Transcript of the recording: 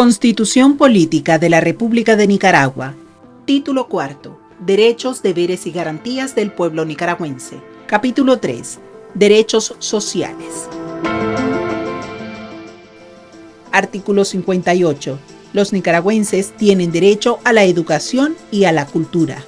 Constitución Política de la República de Nicaragua. Título cuarto. Derechos, deberes y garantías del pueblo nicaragüense. Capítulo 3. Derechos sociales. Artículo 58. Los nicaragüenses tienen derecho a la educación y a la cultura.